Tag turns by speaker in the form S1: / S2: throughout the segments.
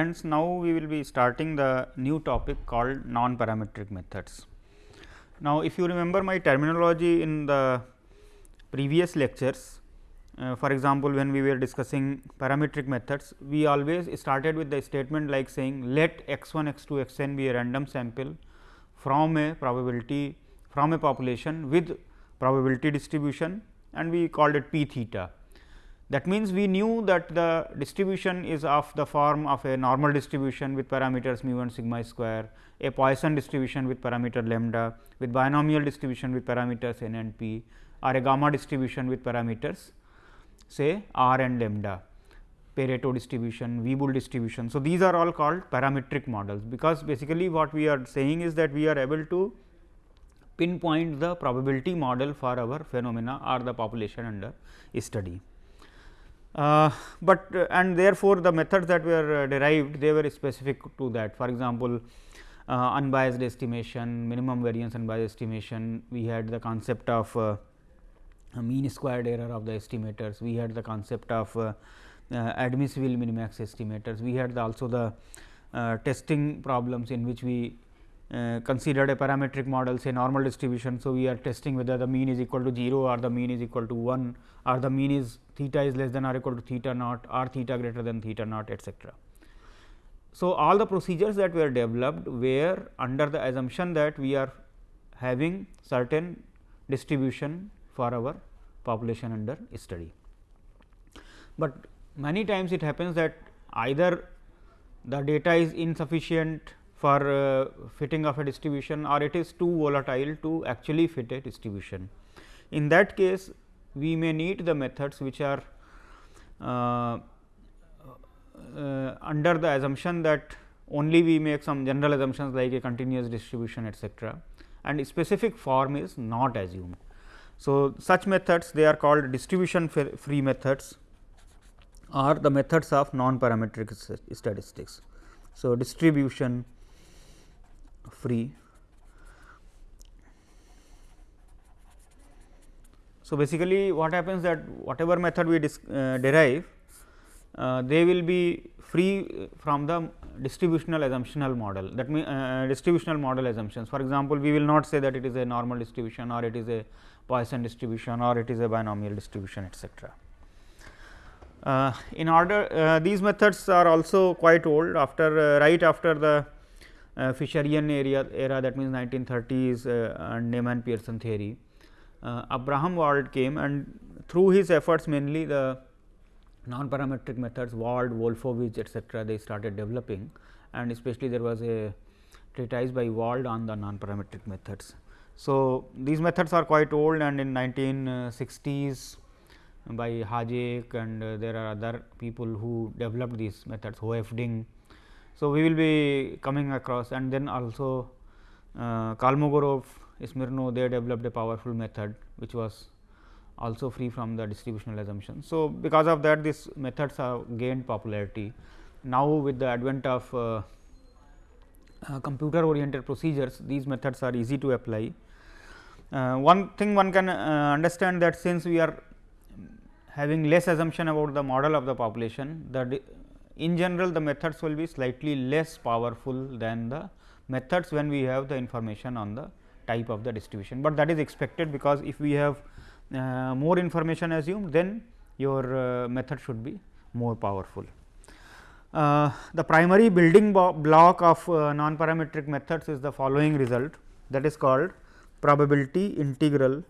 S1: Friends, now we will be starting the new topic called non-parametric methods. Now, if you remember my terminology in the previous lectures, uh, for example, when we were discussing parametric methods, we always started with the statement like saying let x 1 x 2 x n be a random sample from a probability from a population with probability distribution and we called it p theta that means, we knew that the distribution is of the form of a normal distribution with parameters mu and sigma square, a Poisson distribution with parameter lambda, with binomial distribution with parameters n and p or a gamma distribution with parameters say r and lambda, Pareto distribution, Weibull distribution. So, these are all called parametric models, because basically what we are saying is that we are able to pinpoint the probability model for our phenomena or the population under study. Uh, but uh, and therefore, the methods that were uh, derived they were specific to that. For example, uh, unbiased estimation, minimum variance unbiased estimation, we had the concept of uh, mean squared error of the estimators, we had the concept of uh, admissible minimax estimators, we had the also the testing problems in which we uh, considered a parametric model say normal distribution. So, we are testing whether the mean is equal to 0 or the mean is equal to 1 or the mean is theta is less than or equal to theta naught or theta greater than theta naught etcetera. So, all the procedures that were developed were under the assumption that we are having certain distribution for our population under study. But many times it happens that either the data is insufficient for uh, fitting of a distribution or it is too volatile to actually fit a distribution. In that case, we may need the methods which are uh, uh, under the assumption that only we make some general assumptions like a continuous distribution etcetera and specific form is not assumed. So, such methods they are called distribution free methods or the methods of non parametric statistics. So, distribution free. So, basically what happens that whatever method we uh, derive, uh, they will be free from the distributional assumptional model that means uh, distributional model assumptions. For example, we will not say that it is a normal distribution or it is a Poisson distribution or it is a binomial distribution etcetera. Uh, in order uh, these methods are also quite old after uh, right after the uh, Fisherian area era that means 1930s uh, and Neyman Pearson theory. Uh, Abraham Wald came and through his efforts mainly the non-parametric methods Wald, Wolfowitz etcetera they started developing and especially there was a treatise by Wald on the non-parametric methods. So, these methods are quite old and in 1960s by Hajek and uh, there are other people who developed these methods Hoeffding so, we will be coming across and then also uh, Kolmogorov, Smirnov they developed a powerful method which was also free from the distributional assumption. So, because of that these methods have gained popularity. Now, with the advent of uh, uh, computer oriented procedures these methods are easy to apply. Uh, one thing one can uh, understand that since we are having less assumption about the model of the population the in general the methods will be slightly less powerful than the methods when we have the information on the type of the distribution, but that is expected because if we have uh, more information assumed then your uh, method should be more powerful. Uh, the primary building block of uh, non parametric methods is the following result that is called probability integral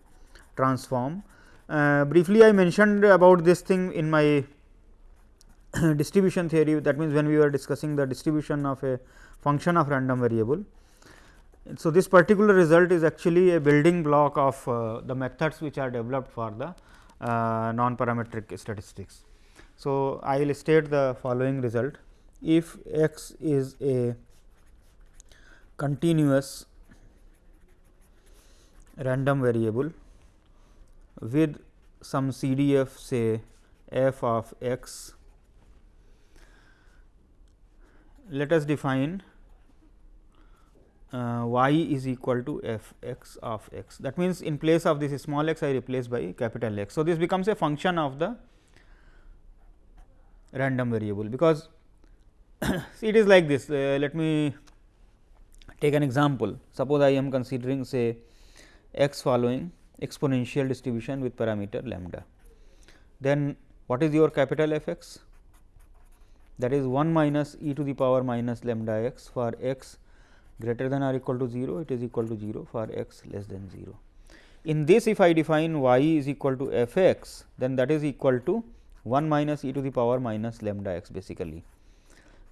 S1: transform. Uh, briefly I mentioned about this thing in my distribution theory that means, when we were discussing the distribution of a function of random variable. So, this particular result is actually a building block of uh, the methods which are developed for the uh, non parametric statistics. So, I will state the following result if x is a continuous random variable with some CDF say f of x let us define uh, y is equal to f x of x. That means, in place of this small x I replace by capital X. So, this becomes a function of the random variable, because it is like this. Uh, let me take an example. Suppose I am considering say x following exponential distribution with parameter lambda. Then what is your capital F x? That is 1 minus e to the power minus lambda x for x greater than or equal to 0, it is equal to 0 for x less than 0. In this if I define y is equal to f x, then that is equal to 1 minus e to the power minus lambda x basically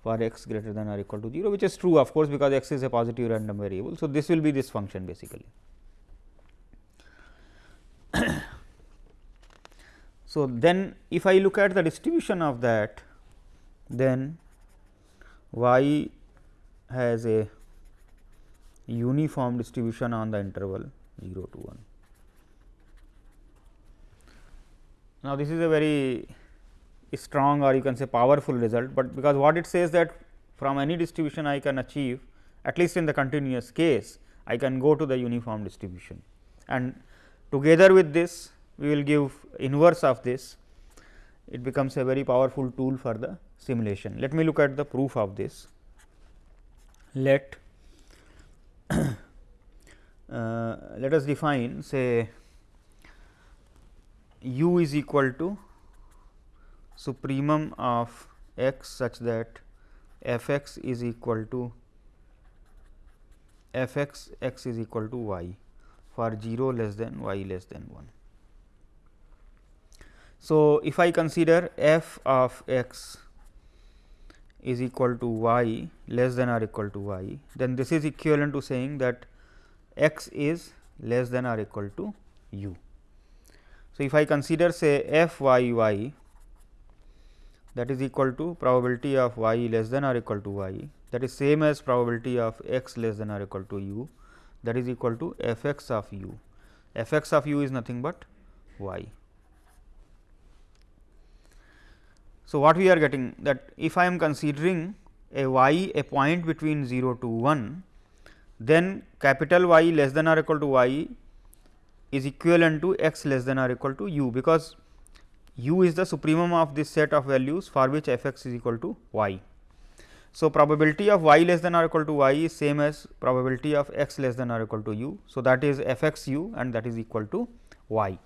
S1: for x greater than or equal to 0, which is true of course, because x is a positive random variable. So, this will be this function basically. so, then if I look at the distribution of that, then y has a uniform distribution on the interval 0 to 1. Now, this is a very strong or you can say powerful result, but because what it says that from any distribution I can achieve at least in the continuous case I can go to the uniform distribution and together with this we will give inverse of this it becomes a very powerful tool for the simulation. Let me look at the proof of this. Let uh, let us define say u is equal to supremum of x such that f x is equal to f x x is equal to y for 0 less than y less than 1. So, if I consider f of x is equal to y less than or equal to y, then this is equivalent to saying that x is less than or equal to u. So, if I consider say f y y that is equal to probability of y less than or equal to y that is same as probability of x less than or equal to u that is equal to f x of u. f x of u is nothing but y. So, what we are getting that if I am considering a y a point between 0 to 1, then capital Y less than or equal to y is equivalent to x less than or equal to u, because u is the supremum of this set of values for which f x is equal to y. So, probability of y less than or equal to y is same as probability of x less than or equal to u. So, that is f x u and that is equal to y.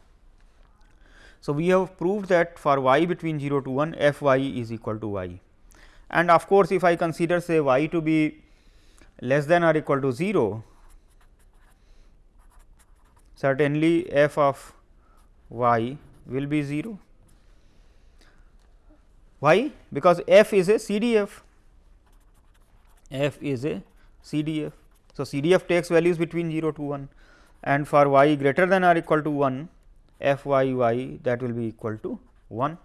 S1: So, we have proved that for y between 0 to 1 f y is equal to y and of course, if I consider say y to be less than or equal to 0 certainly f of y will be 0 why? Because f is a CDF, f is a CDF. So, CDF takes values between 0 to 1 and for y greater than or equal to 1 f y y that will be equal to 1.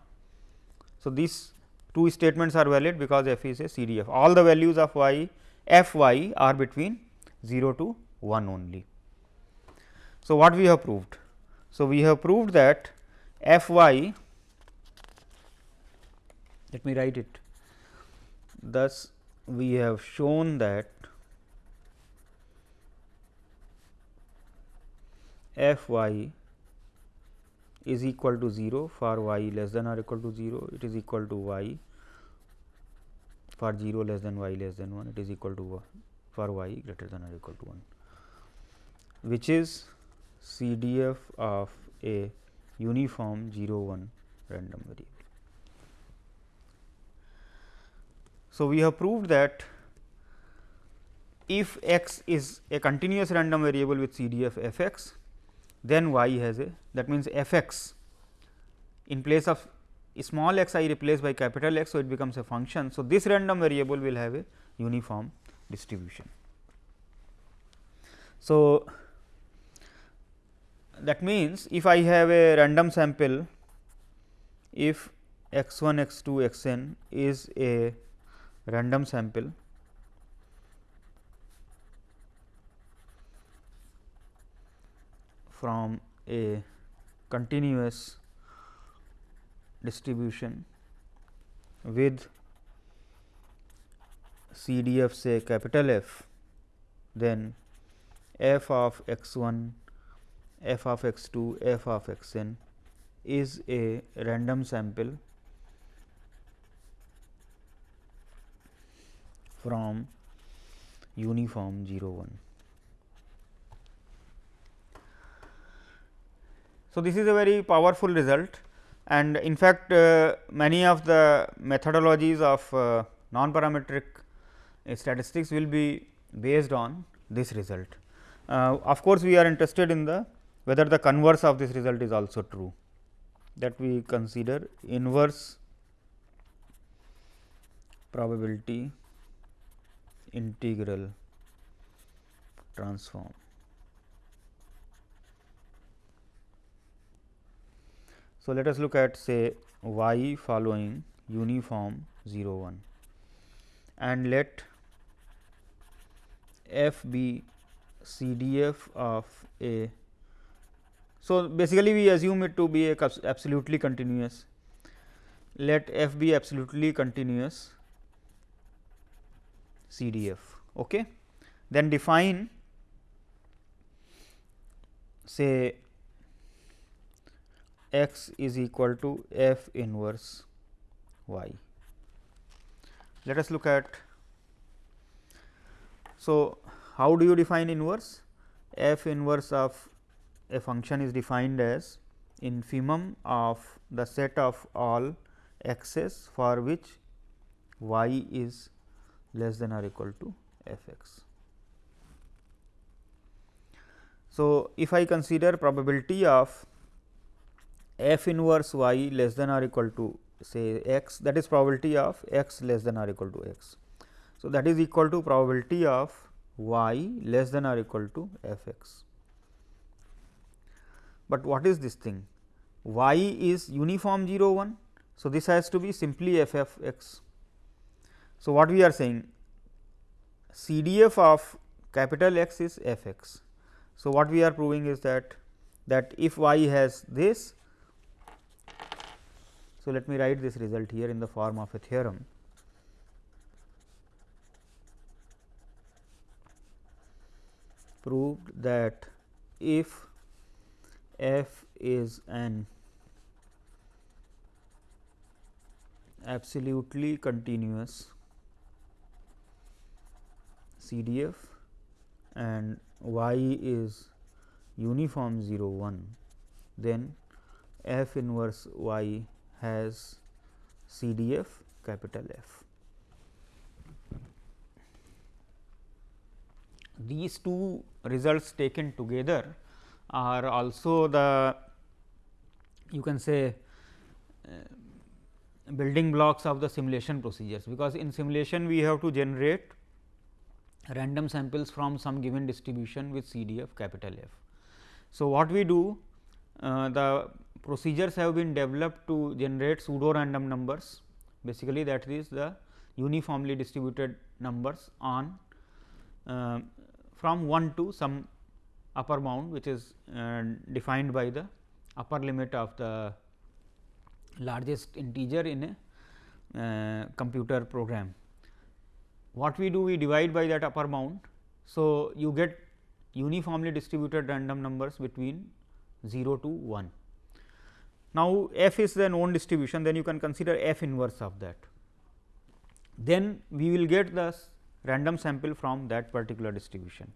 S1: So, these two statements are valid because f is a CDF all the values of y f y are between 0 to 1 only. So, what we have proved? So, we have proved that f y let me write it. Thus, we have shown that f y is equal to 0 for y less than or equal to 0, it is equal to y. For 0 less than y less than 1, it is equal to 1 for y greater than or equal to 1, which is CDF of a uniform 0 1 random variable. So, we have proved that if x is a continuous random variable with CDF f x, then y has a that means f x in place of small x I replace by capital X. So, it becomes a function. So, this random variable will have a uniform distribution. So, that means, if I have a random sample if x 1 x 2 x n is a random sample from a continuous distribution with CDF say capital F, then f of x 1, f of x 2, f of x n is a random sample from uniform 0 1. So, this is a very powerful result and in fact, uh, many of the methodologies of uh, non parametric statistics will be based on this result. Uh, of course, we are interested in the whether the converse of this result is also true that we consider inverse probability integral transform. So, let us look at say y following uniform 0 1 and let f be CDF of a. So, basically we assume it to be a absolutely continuous let f be absolutely continuous CDF. Okay. Then define say x is equal to f inverse y. Let us look at. So, how do you define inverse? f inverse of a function is defined as infimum of the set of all x's for which y is less than or equal to f x. So, if I consider probability of f inverse y less than or equal to say x that is probability of x less than or equal to x. So, that is equal to probability of y less than or equal to f x. But what is this thing? y is uniform 0 1. So, this has to be simply f f x. So, what we are saying CDF of capital X is f x. So, what we are proving is that that if y has this so, let me write this result here in the form of a theorem. proved that if f is an absolutely continuous CDF and y is uniform 0 1, then f inverse y has CDF capital F. These two results taken together are also the you can say uh, building blocks of the simulation procedures, because in simulation we have to generate random samples from some given distribution with CDF capital F. So, what we do the procedures have been developed to generate pseudo random numbers basically that is the uniformly distributed numbers on uh, from 1 to some upper bound which is uh, defined by the upper limit of the largest integer in a uh, computer program. What we do we divide by that upper bound. So, you get uniformly distributed random numbers between 0 to 1. Now, f is the known distribution then you can consider f inverse of that. Then we will get the random sample from that particular distribution.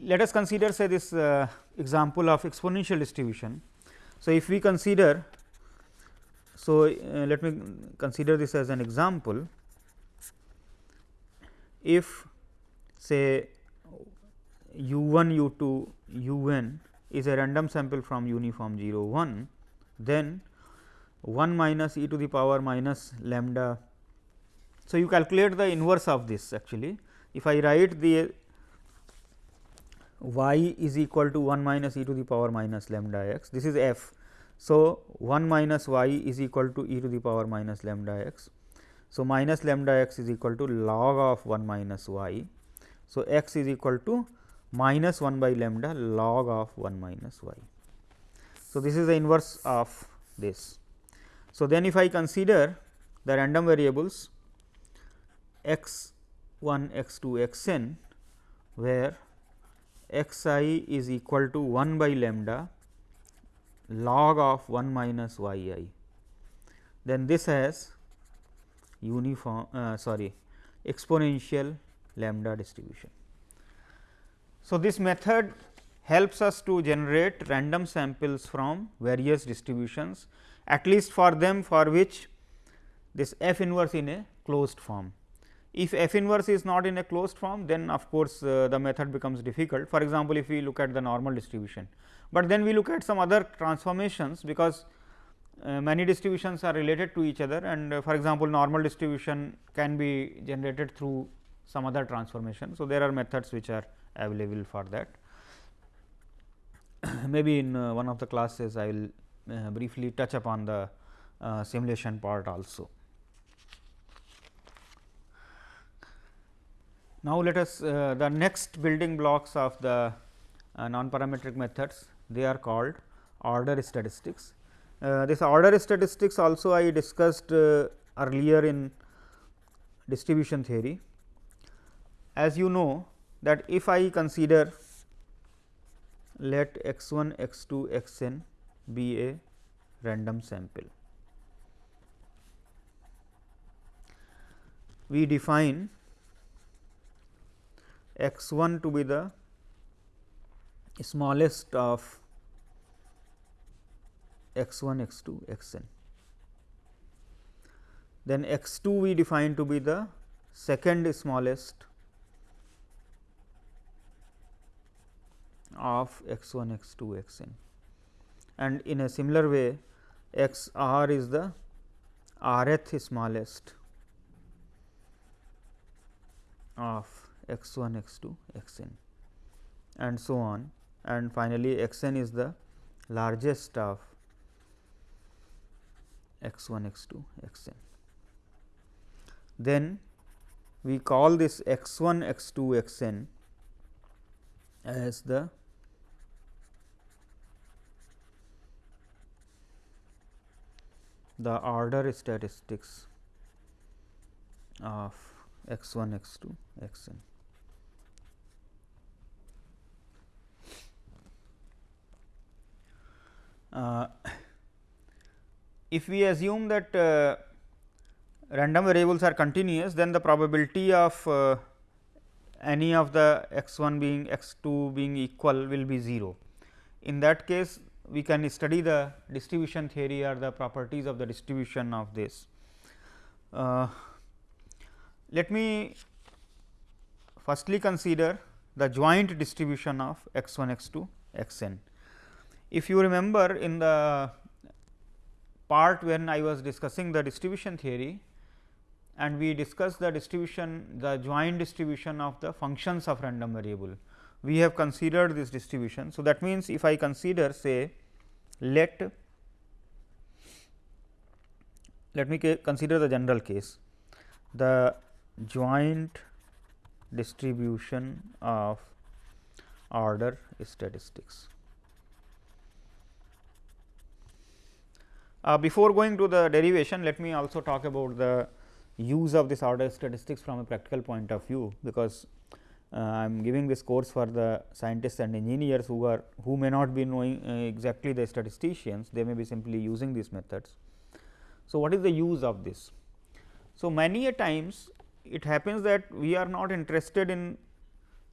S1: Let us consider say this uh, example of exponential distribution. So, if we consider so uh, let me consider this as an example if say u 1 u 2 u n is a random sample from uniform 0 1, then 1 minus e to the power minus lambda. So, you calculate the inverse of this actually. If I write the y is equal to 1 minus e to the power minus lambda x, this is f. So, 1 minus y is equal to e to the power minus lambda x. So, minus lambda x is equal to log of 1 minus y. So, x is equal to minus 1 by lambda log of 1 minus y. So, this is the inverse of this. So, then if I consider the random variables x 1 x 2 x n where x i is equal to 1 by lambda log of 1 minus y i, then this has uniform uh, sorry exponential lambda distribution. So, this method helps us to generate random samples from various distributions at least for them for which this f inverse in a closed form. If f inverse is not in a closed form then of course, uh, the method becomes difficult for example, if we look at the normal distribution, but then we look at some other transformations because uh, many distributions are related to each other and uh, for example, normal distribution can be generated through some other transformation. So, there are methods which are available for that. Maybe in uh, one of the classes I will uh, briefly touch upon the uh, simulation part also. Now, let us uh, the next building blocks of the non parametric methods they are called order statistics. Uh, this order statistics also I discussed uh, earlier in distribution theory. As you know that if I consider let x 1 x 2 x n be a random sample. We define x 1 to be the smallest of x 1 x 2 x n. Then x 2 we define to be the second smallest of x 1 x 2 x n and in a similar way x r is the rth smallest of x 1 x 2 x n and so on and finally, x n is the largest of x 1 x 2 x n. Then we call this x 1 x 2 x n as the the order statistics of x 1 x 2 x n. Uh, if we assume that uh, random variables are continuous, then the probability of uh, any of the x 1 being x 2 being equal will be 0. In that case, we can study the distribution theory or the properties of the distribution of this. Uh, let me firstly consider the joint distribution of x 1 x 2 x n. If you remember in the part when I was discussing the distribution theory and we discussed the distribution the joint distribution of the functions of random variable. We have considered this distribution. So, that means, if I consider say let let me consider the general case the joint distribution of order statistics. Uh, before going to the derivation, let me also talk about the use of this order statistics from a practical point of view, because I am giving this course for the scientists and engineers who are who may not be knowing uh, exactly the statisticians, they may be simply using these methods. So, what is the use of this? So, many a times it happens that we are not interested in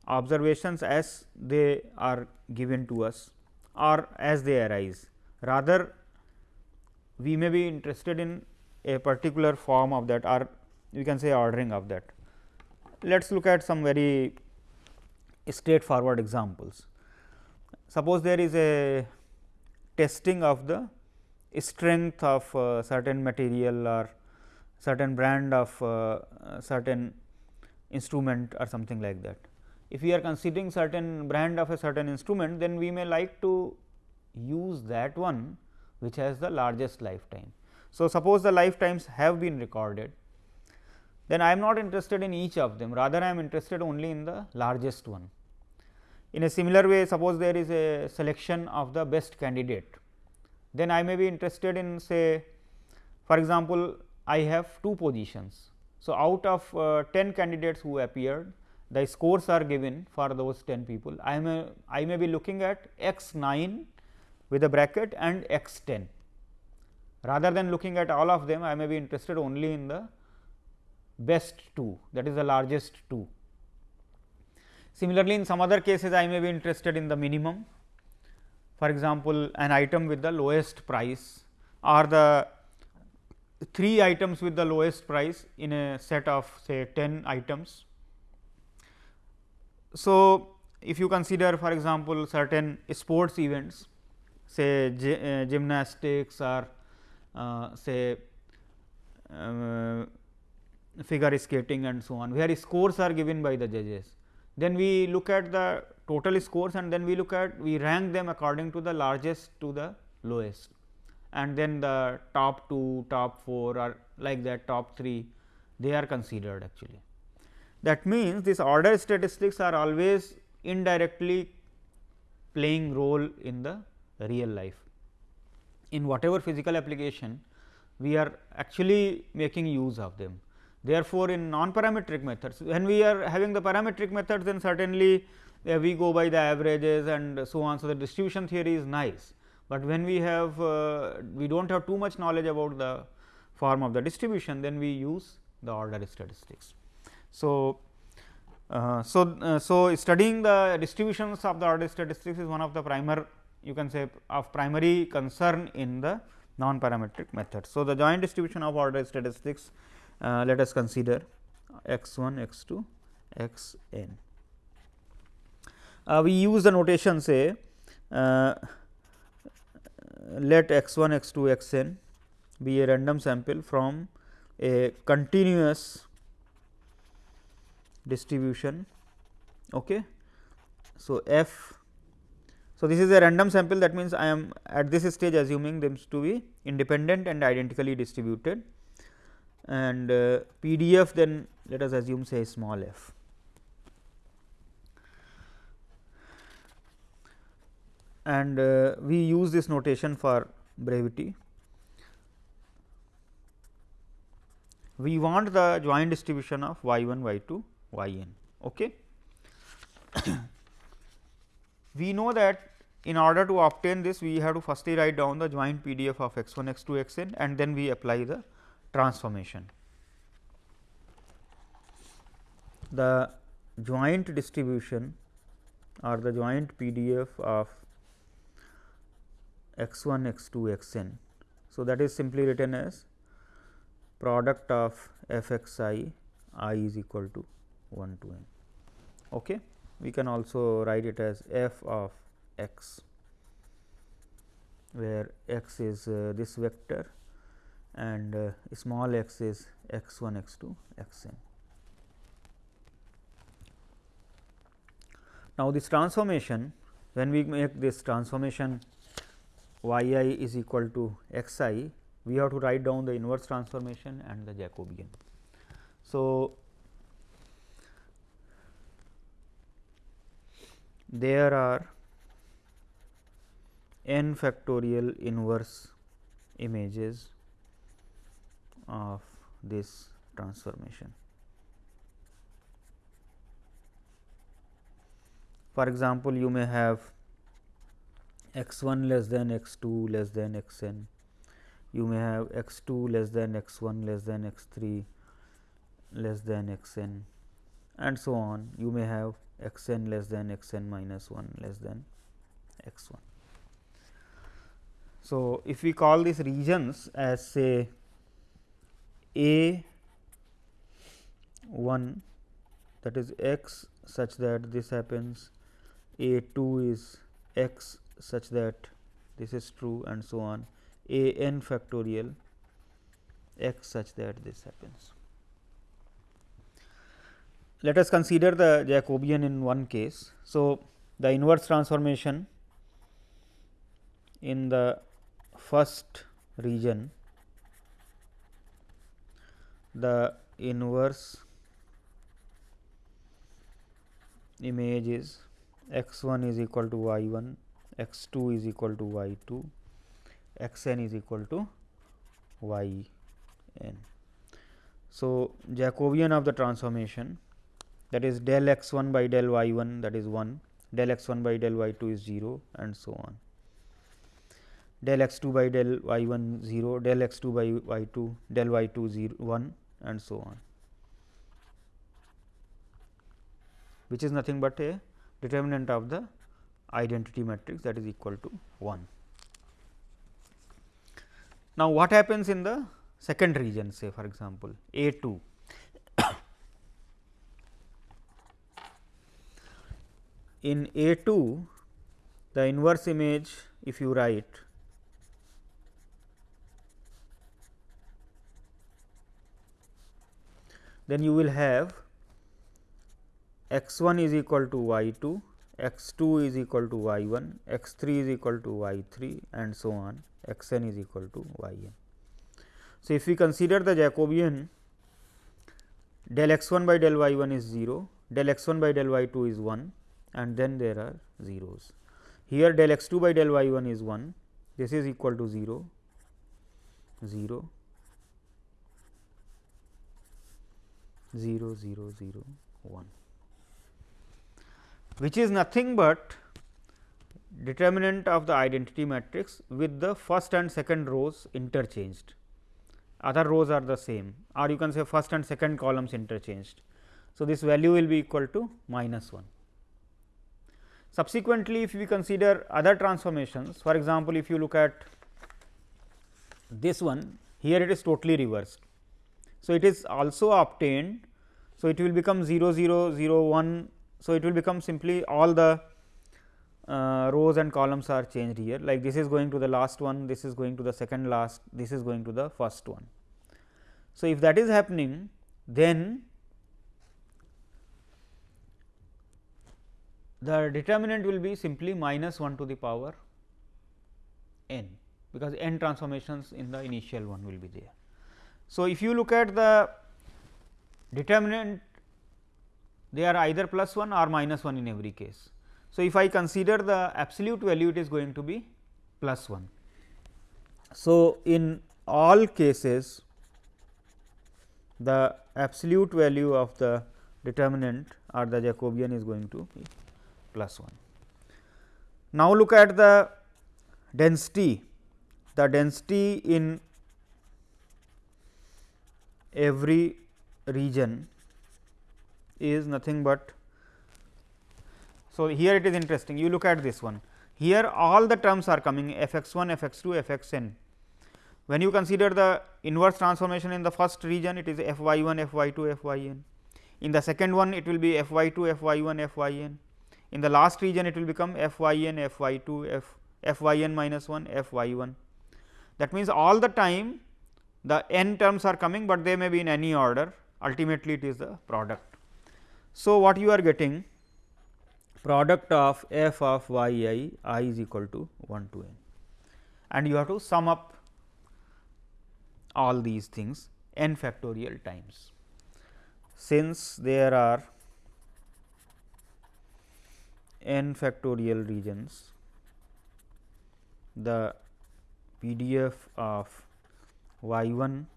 S1: observations as they are given to us or as they arise. Rather we may be interested in a particular form of that or we can say ordering of that. Let us look at some very straightforward examples. Suppose there is a testing of the strength of uh, certain material or certain brand of uh, certain instrument or something like that. If we are considering certain brand of a certain instrument, then we may like to use that one which has the largest lifetime. So, suppose the lifetimes have been recorded, then I am not interested in each of them rather I am interested only in the largest one. In a similar way suppose there is a selection of the best candidate, then I may be interested in say for example, I have two positions. So, out of uh, 10 candidates who appeared the scores are given for those 10 people. I may I may be looking at x 9 with a bracket and x 10. Rather than looking at all of them, I may be interested only in the best 2 that is the largest 2. Similarly, in some other cases I may be interested in the minimum for example, an item with the lowest price or the 3 items with the lowest price in a set of say 10 items. So, if you consider for example, certain sports events say uh, gymnastics or uh, say uh, figure skating and so on, where scores are given by the judges. Then we look at the total scores and then we look at we rank them according to the largest to the lowest and then the top 2, top 4 or like that top 3 they are considered actually. That means, this order statistics are always indirectly playing role in the real life. In whatever physical application, we are actually making use of them. Therefore, in non-parametric methods, when we are having the parametric methods, then certainly uh, we go by the averages and so on. So, the distribution theory is nice, but when we have uh, we do not have too much knowledge about the form of the distribution, then we use the order statistics. So, uh, so, uh, so studying the distributions of the order statistics is one of the primer you can say of primary concern in the non parametric method. So, the joint distribution of order statistics uh, let us consider x 1 x 2 x n. Uh, we use the notation say uh, let x 1 x 2 x n be a random sample from a continuous distribution. Okay. So, f so, this is a random sample that means, I am at this stage assuming them to be independent and identically distributed and uh, PDF then let us assume say small f. And uh, we use this notation for brevity. We want the joint distribution of y 1, y 2, y n. Okay. we know that in order to obtain this we have to firstly write down the joint PDF of x 1 x 2 x n and then we apply the transformation. The joint distribution or the joint PDF of x 1 x 2 x n. So, that is simply written as product of f x i i is equal to 1 to n. Okay. We can also write it as f of x, where x is uh, this vector and uh, small x is x 1 x 2 x n. Now, this transformation when we make this transformation y i is equal to x i, we have to write down the inverse transformation and the Jacobian. So, there are n factorial inverse images of this transformation. For example, you may have x 1 less than x 2 less than x n, you may have x 2 less than x 1 less than x 3 less than x n and so on. You may have x n less than x n minus 1 less than x 1. So, if we call these regions as say a 1 that is x such that this happens, a 2 is x such that this is true and so on, a n factorial x such that this happens. Let us consider the Jacobian in one case. So, the inverse transformation in the first region the inverse image is x 1 is equal to y 1, x 2 is equal to y 2, x n is equal to y n. So, Jacobian of the transformation that is del x 1 by del y 1 that is 1, del x 1 by del y 2 is 0 and so on. Del x 2 by del y 1 0, del x 2 by y 2, del y 2 0 1 and so on which is nothing but a determinant of the identity matrix that is equal to 1. Now, what happens in the second region say for example, A 2 in A 2 the inverse image if you write then you will have x 1 is equal to y 2, x 2 is equal to y 1, x 3 is equal to y 3 and so on x n is equal to y n. So, if we consider the Jacobian del x 1 by del y 1 is 0, del x 1 by del y 2 is 1 and then there are zeros. Here del x 2 by del y 1 is 1, this is equal to 0, 0, 0, 0, 0, 1 which is nothing but determinant of the identity matrix with the first and second rows interchanged. Other rows are the same or you can say first and second columns interchanged. So, this value will be equal to minus 1. Subsequently, if we consider other transformations for example, if you look at this one here it is totally reversed. So, it is also obtained. So, it will become 0 0 0 1 so, it will become simply all the uh, rows and columns are changed here like this is going to the last one, this is going to the second last, this is going to the first one. So, if that is happening then the determinant will be simply minus 1 to the power n because n transformations in the initial one will be there. So, if you look at the determinant they are either plus 1 or minus 1 in every case. So, if I consider the absolute value it is going to be plus 1. So, in all cases the absolute value of the determinant or the Jacobian is going to be plus 1. Now, look at the density, the density in every region is nothing but. So, here it is interesting you look at this one here all the terms are coming f x 1 f x 2 f x n. When you consider the inverse transformation in the first region it is f y 1 f y 2 f y n. In the second one it will be f y 2 f y 1 f y n. In the last region it will become f y n f y 2 f f y n minus 1 f y 1. That means, all the time the n terms are coming, but they may be in any order ultimately it is the product. So, what you are getting product of f of y i i is equal to 1 to n and you have to sum up all these things n factorial times. Since there are n factorial regions, the PDF of y 1,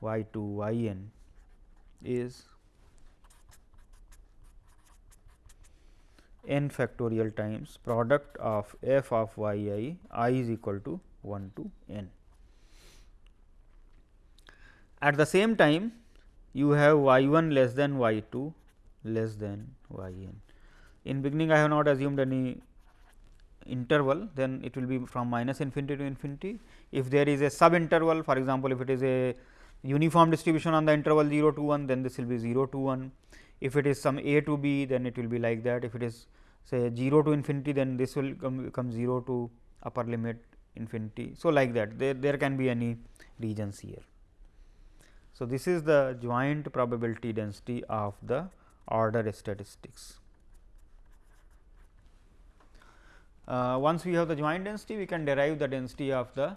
S1: y 2, y n is n factorial times product of f of y i i is equal to 1 to n. At the same time you have y 1 less than y 2 less than y n. In beginning I have not assumed any interval then it will be from minus infinity to infinity. If there is a sub interval for example, if it is a uniform distribution on the interval 0 to 1 then this will be 0 to 1 if it is some a to b then it will be like that if it is say 0 to infinity then this will come, come 0 to upper limit infinity. So, like that there, there can be any regions here. So, this is the joint probability density of the order statistics. Uh, once we have the joint density we can derive the density of the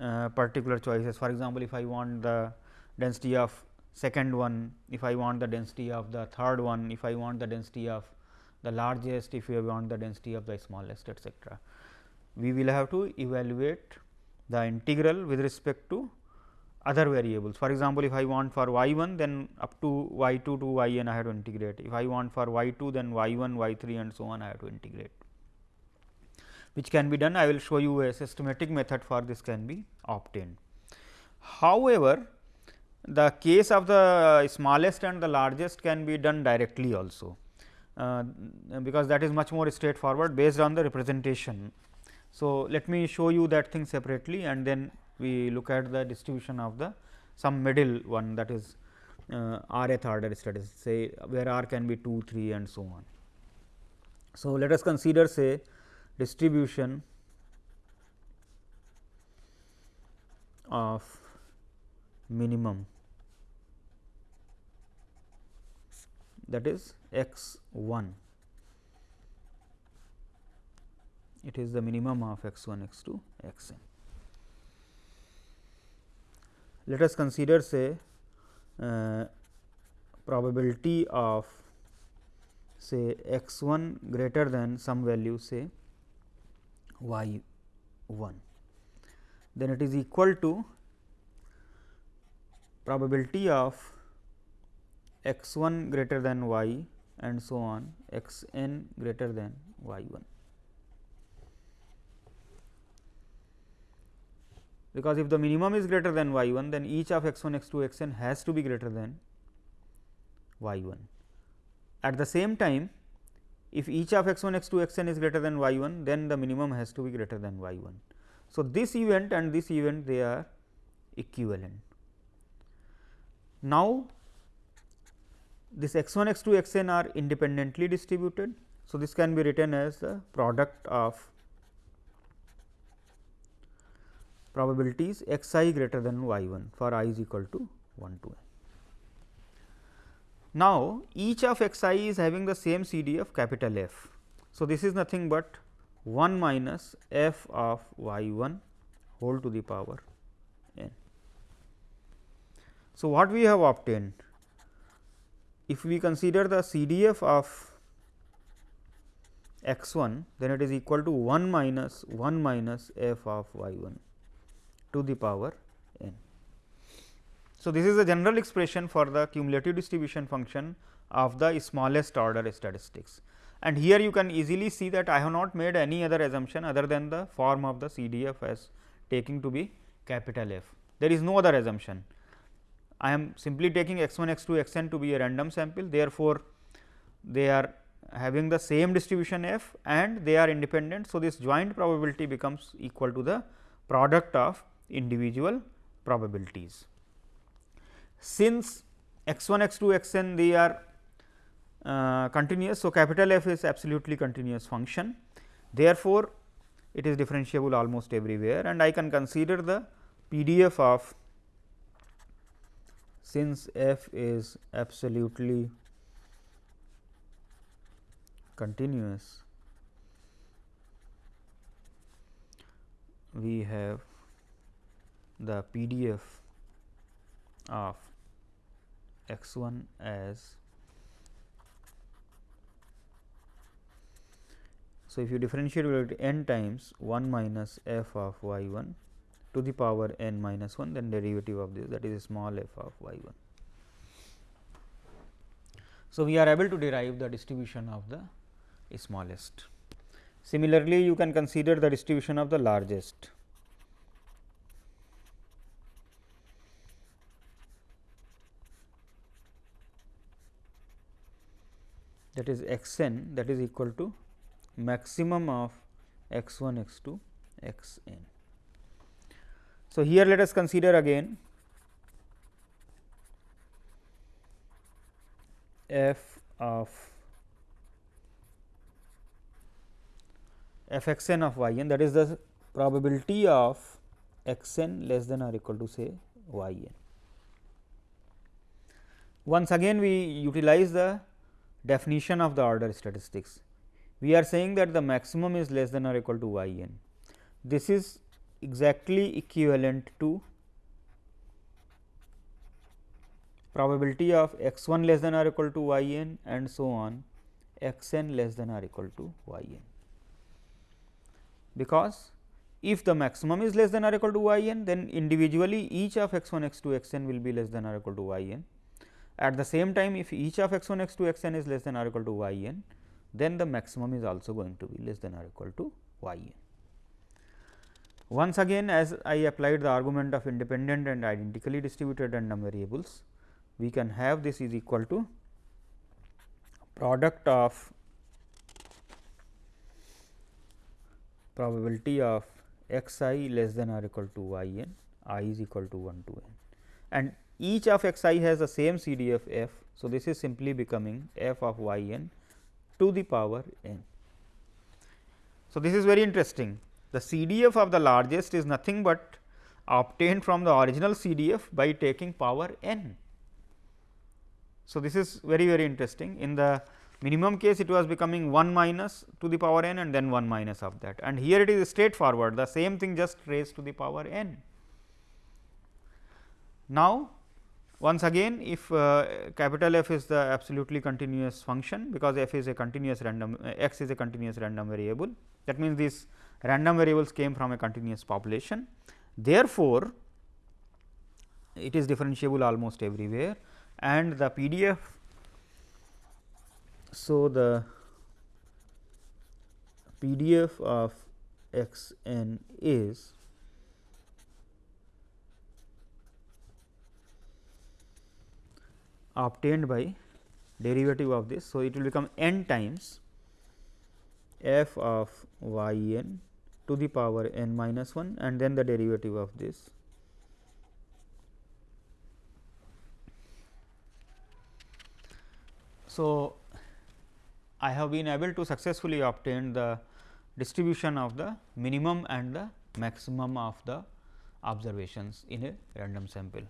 S1: uh, particular choices. For example, if I want the density of second one, if I want the density of the third one, if I want the density of the largest, if you want the density of the smallest etcetera. We will have to evaluate the integral with respect to other variables. For example, if I want for y 1 then up to y 2 to y n I have to integrate. If I want for y 2 then y 1, y 3 and so on I have to integrate which can be done. I will show you a systematic method for this can be obtained. However, the case of the smallest and the largest can be done directly also, uh, because that is much more straightforward based on the representation. So, let me show you that thing separately and then we look at the distribution of the some middle one that is uh, rth order statistics say where r can be 2, 3 and so on. So, let us consider say distribution of minimum that is x 1 it is the minimum of x 1 x 2 x n. Let us consider say uh, probability of say x 1 greater than some value say y 1 then it is equal to probability of x 1 greater than y and so on x n greater than y 1. Because if the minimum is greater than y 1 then each of x 1 x 2 x n has to be greater than y 1. At the same time if each of x 1 x 2 x n is greater than y 1 then the minimum has to be greater than y 1. So, this event and this event they are equivalent. Now, this x 1 x 2 x n are independently distributed. So, this can be written as the product of probabilities x i greater than y 1 for i is equal to 1 to n. Now, each of x i is having the same C D of capital F. So, this is nothing but 1 minus f of y 1 whole to the power n. So, what we have obtained? If we consider the CDF of x 1, then it is equal to 1 minus 1 minus f of y 1 to the power. So, this is a general expression for the cumulative distribution function of the smallest order statistics. And here you can easily see that I have not made any other assumption other than the form of the CDF as taking to be capital F. There is no other assumption. I am simply taking x 1 x 2 x n to be a random sample. Therefore, they are having the same distribution f and they are independent. So, this joint probability becomes equal to the product of individual probabilities. Since x 1 x 2 x n they are uh, continuous. So, capital F is absolutely continuous function. Therefore, it is differentiable almost everywhere and I can consider the PDF of since f is absolutely continuous we have the PDF of x 1 as So, if you differentiate it n times 1 minus f of y 1 to the power n minus 1 then derivative of this that is small f of y 1. So, we are able to derive the distribution of the smallest. Similarly, you can consider the distribution of the largest. That is x n that is equal to maximum of x 1 x 2 x n. So, here let us consider again f of f x n of y n that is the probability of x n less than or equal to say y n. Once again we utilize the definition of the order statistics. We are saying that the maximum is less than or equal to y n. This is exactly equivalent to probability of x 1 less than or equal to y n and so on x n less than or equal to y n. Because if the maximum is less than or equal to y n, then individually each of x 1 x 2 x n will be less than or equal to y n at the same time, if each of x 1 x 2 x n is less than or equal to y n, then the maximum is also going to be less than or equal to y n. Once again as I applied the argument of independent and identically distributed random variables, we can have this is equal to product of probability of x i less than or equal to y n, i is equal to 1 to n and each of x i has the same CDF f. So, this is simply becoming f of y n to the power n. So, this is very interesting the CDF of the largest is nothing but obtained from the original CDF by taking power n. So, this is very very interesting in the minimum case it was becoming 1 minus to the power n and then 1 minus of that and here it is straightforward the same thing just raised to the power n. Now, once again if uh, capital F is the absolutely continuous function because f is a continuous random uh, x is a continuous random variable that means these random variables came from a continuous population. Therefore, it is differentiable almost everywhere and the PDF. So, the PDF of x n is obtained by derivative of this. So, it will become n times f of y n to the power n minus 1 and then the derivative of this. So, I have been able to successfully obtain the distribution of the minimum and the maximum of the observations in a random sample.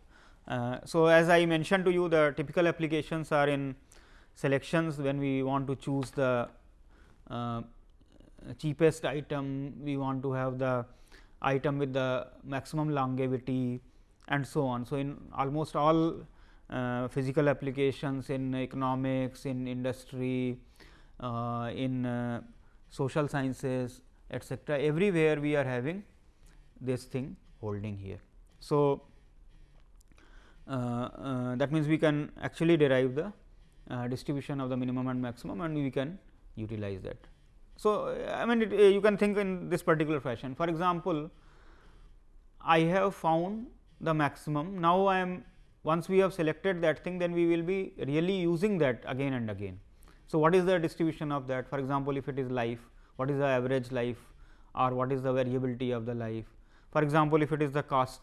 S1: Uh, so, as I mentioned to you the typical applications are in selections when we want to choose the uh, cheapest item, we want to have the item with the maximum longevity and so on. So, in almost all uh, physical applications in economics, in industry, uh, in uh, social sciences etcetera, everywhere we are having this thing holding here. So, that means, we can actually derive the uh, distribution of the minimum and maximum and we can utilize that. So, I mean it, you can think in this particular fashion. For example, I have found the maximum. Now, I am once we have selected that thing, then we will be really using that again and again. So, what is the distribution of that? For example, if it is life, what is the average life or what is the variability of the life? For example, if it is the cost.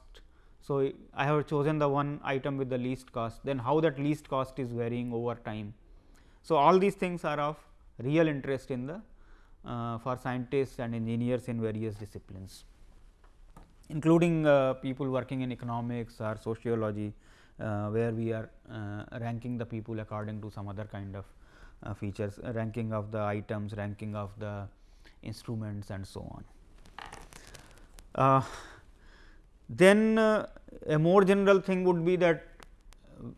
S1: So, I have chosen the one item with the least cost, then how that least cost is varying over time. So, all these things are of real interest in the uh, for scientists and engineers in various disciplines, including uh, people working in economics or sociology, uh, where we are ranking the people according to some other kind of features, ranking of the items, ranking of the instruments and so on. Then a more general thing would be that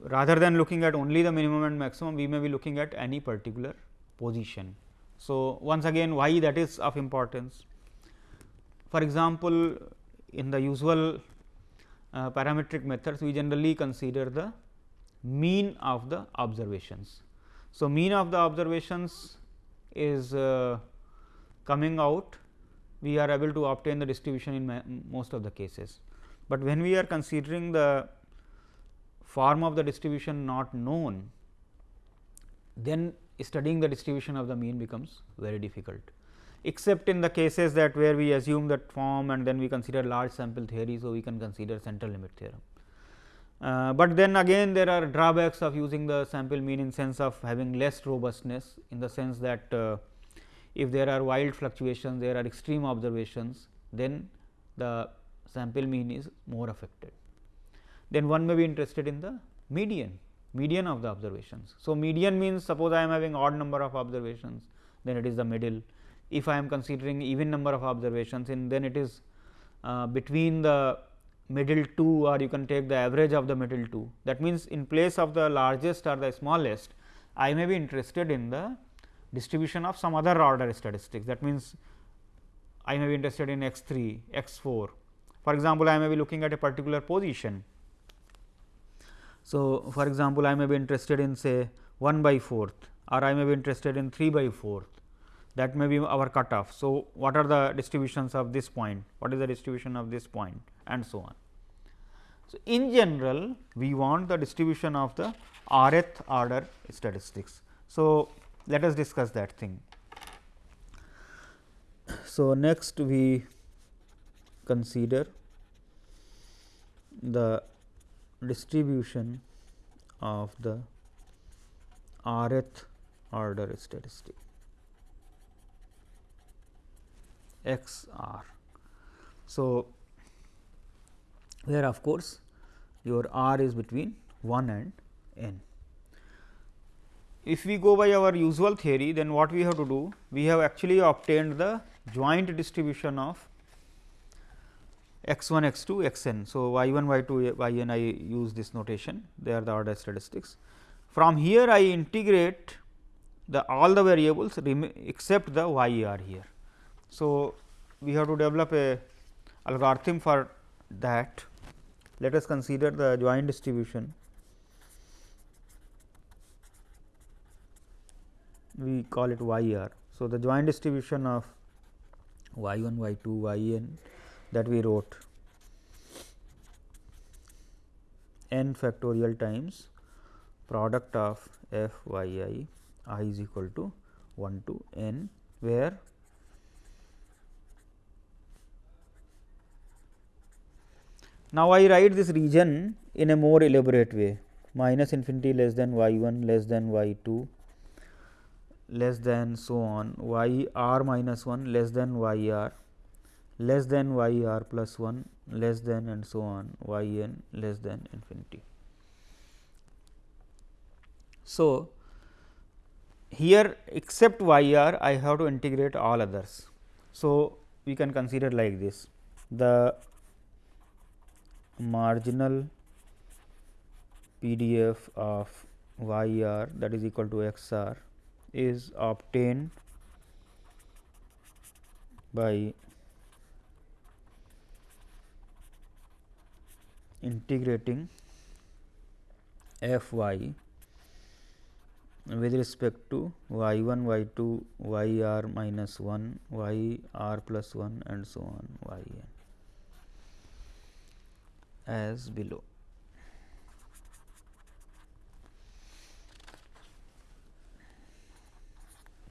S1: rather than looking at only the minimum and maximum, we may be looking at any particular position so, once again why that is of importance. For example, in the usual uh, parametric methods we generally consider the mean of the observations. So, mean of the observations is uh, coming out we are able to obtain the distribution in most of the cases, but when we are considering the form of the distribution not known then studying the distribution of the mean becomes very difficult, except in the cases that where we assume that form and then we consider large sample theory. So, we can consider central limit theorem. Uh, but then again there are drawbacks of using the sample mean in sense of having less robustness in the sense that uh, if there are wild fluctuations there are extreme observations then the sample mean is more affected. Then one may be interested in the median median of the observations. So, median means suppose I am having odd number of observations then it is the middle. If I am considering even number of observations then it is uh, between the middle two or you can take the average of the middle two. That means, in place of the largest or the smallest I may be interested in the distribution of some other order statistics. That means, I may be interested in x 3, x 4. For example, I may be looking at a particular position so, for example, I may be interested in say 1 by 4th or I may be interested in 3 by 4th. that may be our cutoff. So, what are the distributions of this point, what is the distribution of this point and so on. So, in general we want the distribution of the rth order statistics. So, let us discuss that thing. So, next we consider the distribution of the rth order statistic x r. So, where of course, your r is between 1 and n. If we go by our usual theory, then what we have to do? We have actually obtained the joint distribution of x 1 x 2 x n. So, y 1 y 2 y n I use this notation they are the order statistics. From here I integrate the all the variables except the y r here. So, we have to develop a algorithm for that. Let us consider the joint distribution. We call it y r. So, the joint distribution of y 1 y 2 y n that we wrote n factorial times product of f y i i is equal to 1 to n where now I write this region in a more elaborate way. Minus infinity less than y 1 less than y 2 less than so on. Y r minus 1 less than y r less than y r plus 1 less than and so on y n less than infinity. So, here except y r I have to integrate all others. So, we can consider like this the marginal PDF of y r that is equal to x r is obtained by integrating f y with respect to y 1 y 2 y r minus 1 y r plus 1 and so on y n as below.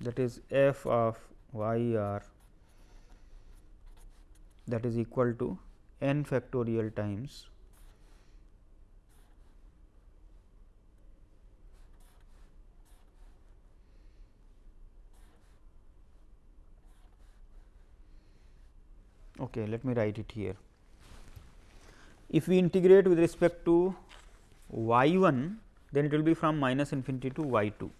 S1: that is f of y r that is equal to n factorial times Okay, let me write it here. If we integrate with respect to y 1, then it will be from minus infinity to y 2.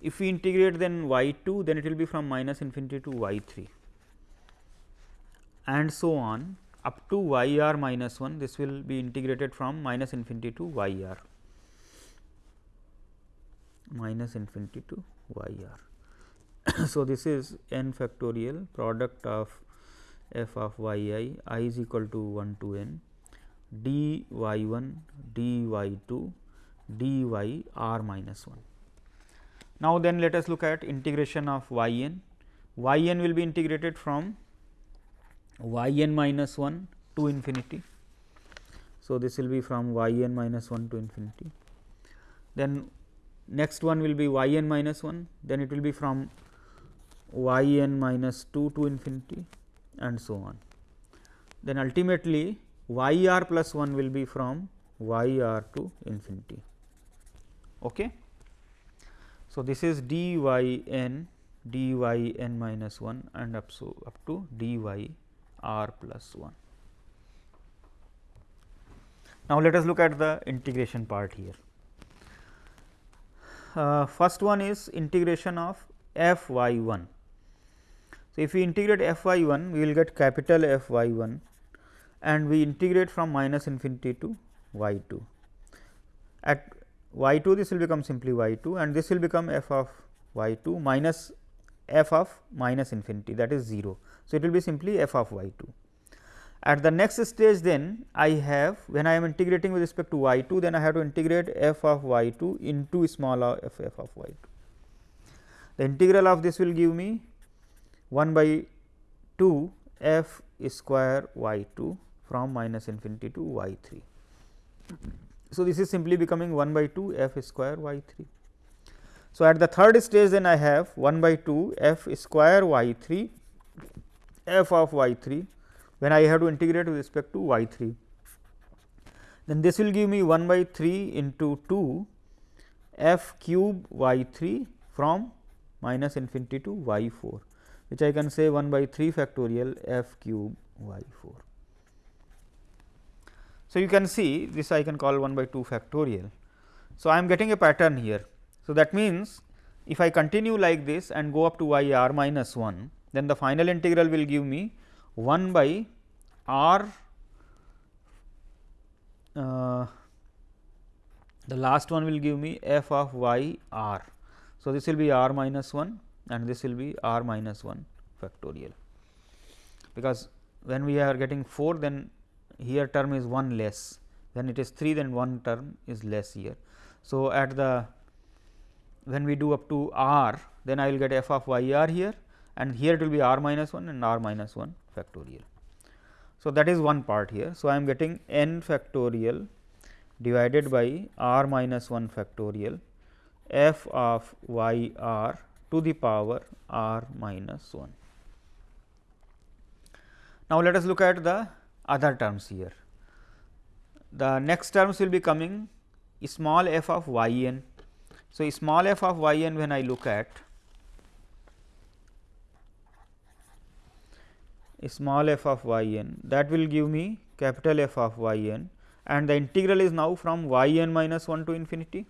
S1: If we integrate then y 2, then it will be from minus infinity to y 3 and so on up to y r minus 1 this will be integrated from minus infinity to y r minus infinity to y r. so, this is n factorial product of f of y i i is equal to 1 to n d y 1 d y 2 d y r minus 1. Now, then let us look at integration of y n. y n will be integrated from y n minus 1 to infinity. So, this will be from y n minus 1 to infinity. Then next one will be y n minus 1, then it will be from y n minus 2 to infinity and so on. Then ultimately y r plus 1 will be from y r to infinity. Okay. So, this is d y n d y n minus 1 and up so up to d y r plus 1. Now, let us look at the integration part here. Uh, first one is integration of f y 1. So, if we integrate f y 1 we will get capital F y 1 and we integrate from minus infinity to y 2. At y 2 this will become simply y 2 and this will become f of y 2 minus f of minus infinity that is 0. So, it will be simply f of y 2. At the next stage then I have when I am integrating with respect to y 2 then I have to integrate f of y 2 into small f f of y 2. the integral of this will give me 1 by 2 f square y 2 from minus infinity to y 3. So, this is simply becoming 1 by 2 f square y 3. So, at the third stage then I have 1 by 2 f square y 3 f of y 3 when I have to integrate with respect to y 3. Then this will give me 1 by 3 into 2 f cube y 3 from minus infinity to y 4 which I can say 1 by 3 factorial f cube y 4. So, you can see this I can call 1 by 2 factorial. So, I am getting a pattern here. So, that means, if I continue like this and go up to y r minus 1, then the final integral will give me 1 by r uh, the last one will give me f of y r. So, this will be r minus 1 and this will be r minus 1 factorial, because when we are getting 4 then here term is 1 less then it is 3 then 1 term is less here. So, at the when we do up to r then I will get f of y r here and here it will be r minus 1 and r minus 1 factorial. So, that is one part here. So, I am getting n factorial divided by r minus 1 factorial f of y r to the power r minus 1. Now, let us look at the other terms here. The next terms will be coming small f of y n. So, small f of y n when I look at small f of y n that will give me capital F of y n and the integral is now from y n minus 1 to infinity.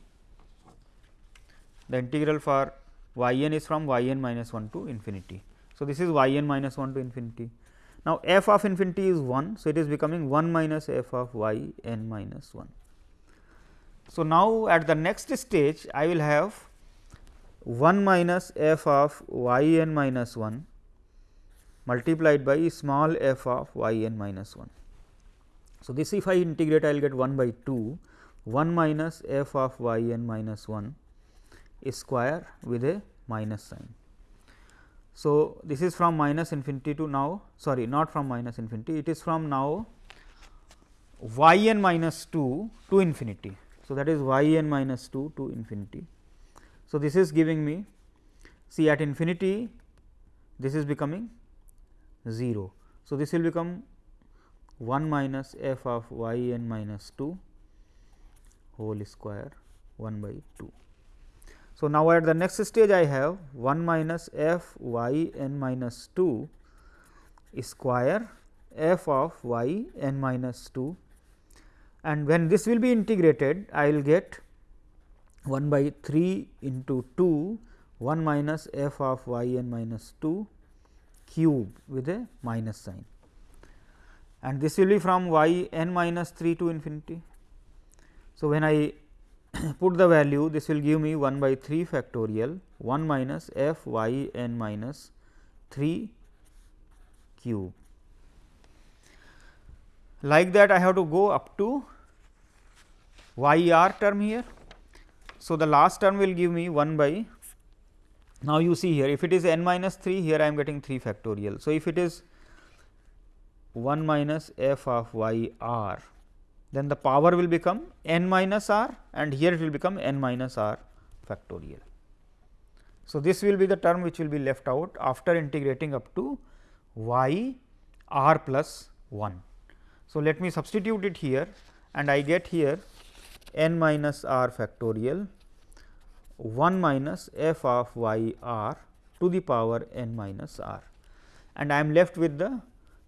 S1: The integral for y n is from y n minus 1 to infinity. So, this is y n minus 1 to infinity. Now, f of infinity is 1. So, it is becoming 1 minus f of y n minus 1. So, now at the next stage I will have 1 minus f of y n minus 1 multiplied by small f of y n minus 1. So, this if I integrate I will get 1 by 2 1 minus f of y n minus 1 square with a minus sign. So, this is from minus infinity to now sorry not from minus infinity it is from now y n minus 2 to infinity. So, that is y n minus 2 to infinity. So, this is giving me see at infinity this is becoming 0. So, this will become 1 minus f of y n minus 2 whole square 1 by 2. So, now at the next stage I have 1 minus f y n minus 2 square f of y n minus 2 and when this will be integrated I will get 1 by 3 into 2 1 minus f of y n minus 2 cube with a minus sign and this will be from y n minus 3 to infinity. So, when I put the value this will give me 1 by 3 factorial 1 minus f y n minus 3 cube. Like that I have to go up to y r term here. So, the last term will give me 1 by now you see here if it is n minus 3 here I am getting 3 factorial. So, if it is 1 minus f of y r then the power will become n minus r and here it will become n minus r factorial. So, this will be the term which will be left out after integrating up to y r plus 1. So, let me substitute it here and I get here n minus r factorial 1 minus f of y r to the power n minus r and I am left with the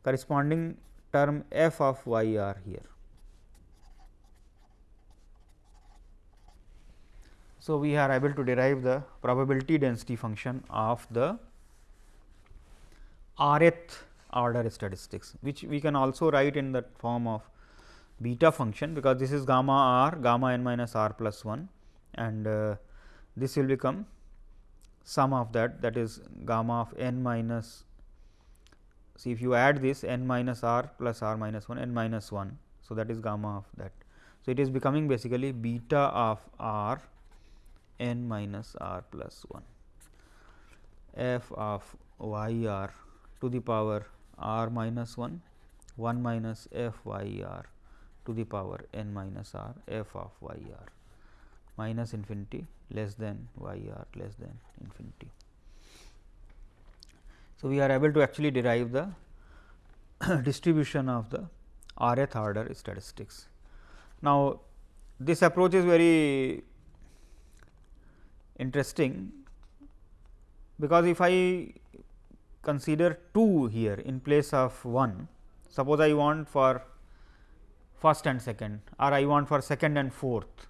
S1: corresponding term f of y r here. So, we are able to derive the probability density function of the rth order statistics, which we can also write in the form of beta function, because this is gamma r gamma n minus r plus 1 and uh, this will become sum of that that is gamma of n minus see if you add this n minus r plus r minus 1 n minus 1. So, that is gamma of that. So, it is becoming basically beta of r n minus r plus 1. f of y r to the power r minus 1 1 minus f y r to the power n minus r f of y r minus infinity less than y r less than infinity. So, we are able to actually derive the distribution of the rth order statistics. Now, this approach is very interesting, because if I consider 2 here in place of 1, suppose I want for first and second or I want for second and fourth.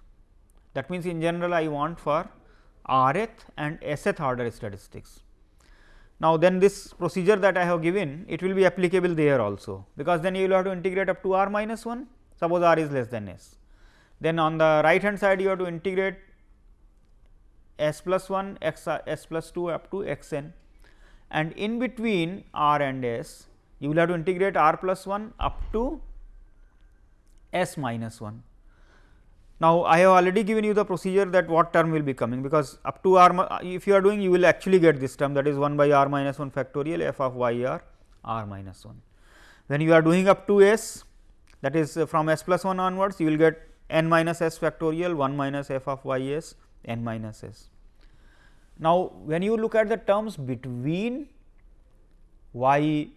S1: That means, in general I want for rth and sth order statistics. Now, then this procedure that I have given it will be applicable there also, because then you will have to integrate up to r minus 1 suppose r is less than s. Then on the right hand side you have to integrate s plus 1 x s plus 2 up to x n and in between r and s you will have to integrate r plus 1 up to s minus 1. Now, I have already given you the procedure that what term will be coming, because up to r if you are doing you will actually get this term that is 1 by r minus 1 factorial f of y r r minus 1. When you are doing up to s that is from s plus 1 onwards you will get n minus s factorial 1 minus f of y s n minus s. Now, when you look at the terms between y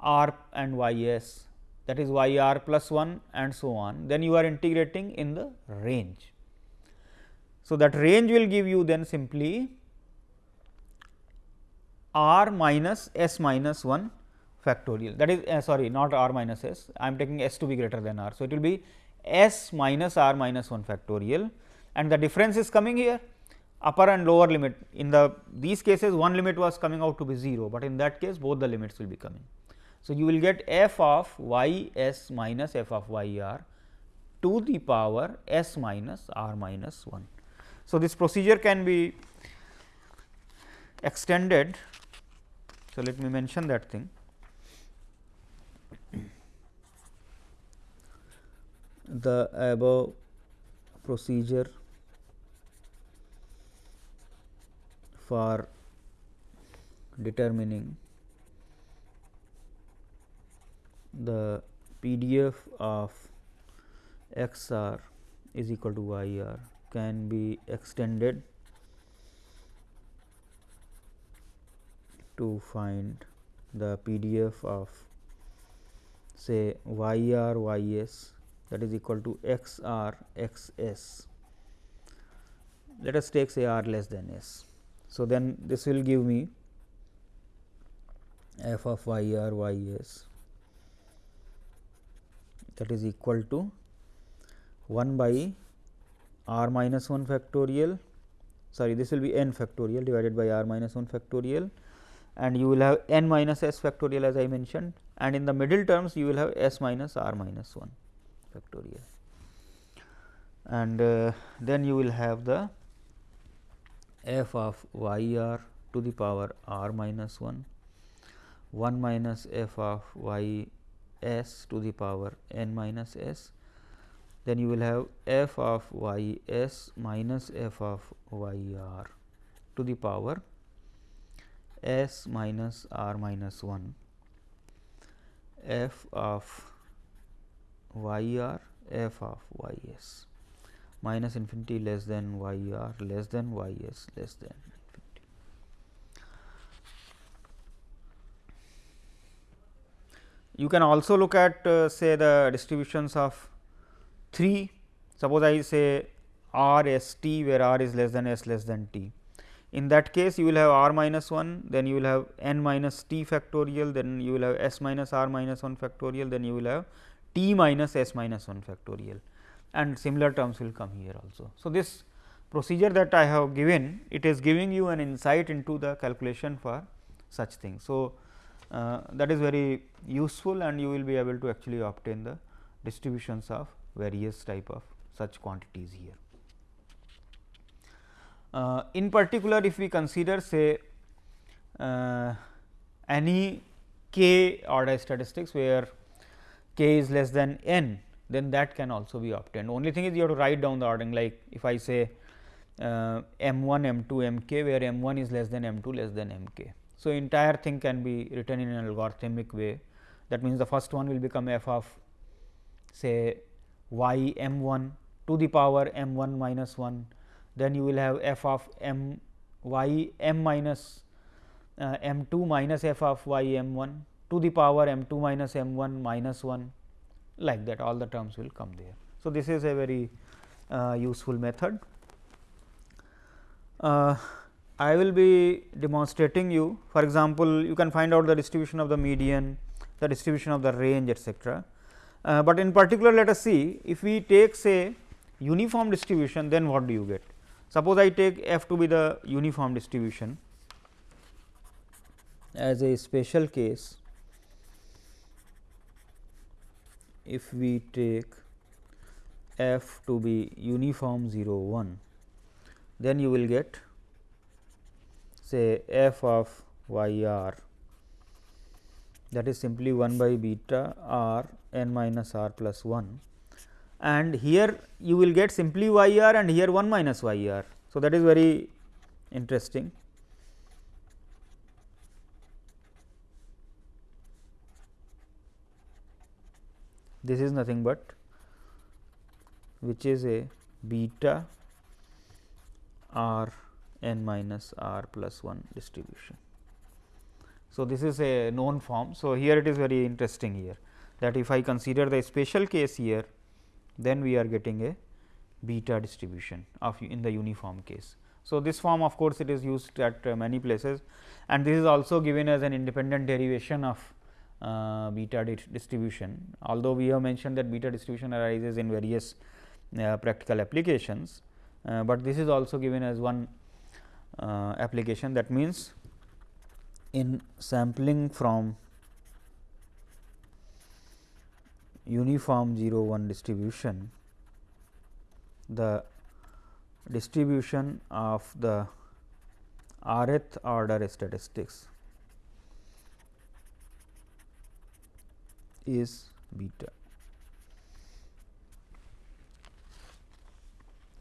S1: r and y s that is y r plus 1 and so on, then you are integrating in the range. So, that range will give you then simply r minus s minus 1 factorial that is uh, sorry not r minus s I am taking s to be greater than r. So, it will be s minus r minus 1 factorial and the difference is coming here upper and lower limit in the these cases one limit was coming out to be 0, but in that case both the limits will be coming. So, you will get f of y s minus f of y r to the power s minus r minus 1. So, this procedure can be extended. So, let me mention that thing. The above procedure for determining the PDF of x r is equal to y r can be extended to find the PDF of say y r y s that is equal to x r x s. Let us take say r less than s. So, then this will give me f of y r y s that is equal to 1 by r minus 1 factorial sorry this will be n factorial divided by r minus 1 factorial and you will have n minus s factorial as I mentioned and in the middle terms you will have s minus r minus 1 factorial. And uh, then you will have the f of y r to the power r minus 1 1 minus f of y s to the power n minus s. Then you will have f of y s minus f of y r to the power s minus r minus 1 f of y r f of y s minus infinity less than y r less than y s less than infinity. You can also look at uh, say the distributions of 3 suppose I say r s t where r is less than s less than t. In that case you will have r minus 1 then you will have n minus t factorial then you will have s minus r minus 1 factorial then you will have t minus s minus 1 factorial and similar terms will come here also. So, this procedure that I have given it is giving you an insight into the calculation for such things. So, uh, that is very useful and you will be able to actually obtain the distributions of various type of such quantities here. Uh, in particular if we consider say uh, any k order statistics where k is less than n then that can also be obtained. Only thing is you have to write down the ordering like if I say uh, m 1 m 2 m k where m 1 is less than m 2 less than m k. So, entire thing can be written in an algorithmic way that means, the first one will become f of say y m 1 to the power m 1 minus 1, then you will have f of m y m minus uh, m 2 minus f of y m 1 to the power m 2 minus m 1 minus 1 like that all the terms will come there. So, this is a very uh, useful method. Uh, I will be demonstrating you for example, you can find out the distribution of the median, the distribution of the range etcetera. Uh, but in particular let us see if we take say uniform distribution then what do you get. Suppose I take f to be the uniform distribution as a special case if we take f to be uniform 0 1 then you will get say f of y r that is simply 1 by beta r n minus r plus 1 and here you will get simply y r and here 1 minus y r. So, that is very interesting. This is nothing but which is a beta r n minus r plus 1 distribution. So, this is a known form. So, here it is very interesting here that if I consider the special case here then we are getting a beta distribution of in the uniform case. So, this form of course, it is used at uh, many places and this is also given as an independent derivation of uh, beta distribution. Although, we have mentioned that beta distribution arises in various uh, practical applications, uh, but this is also given as one uh, application that means, in sampling from uniform 0 1 distribution, the distribution of the rth order statistics is beta.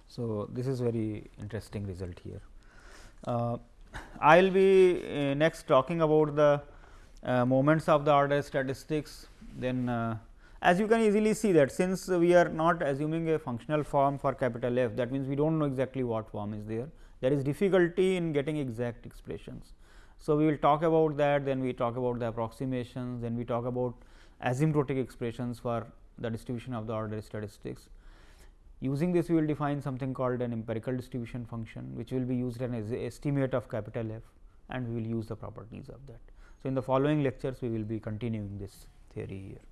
S1: So, this is very interesting result here. Uh, I will be uh, next talking about the uh, moments of the order statistics. Then, uh, as you can easily see that since we are not assuming a functional form for capital F, that means we do not know exactly what form is there. There is difficulty in getting exact expressions. So, we will talk about that, then we talk about the approximations, then we talk about asymptotic expressions for the distribution of the order statistics. Using this we will define something called an empirical distribution function which will be used as an estimate of capital F and we will use the properties of that. So, in the following lectures we will be continuing this theory here.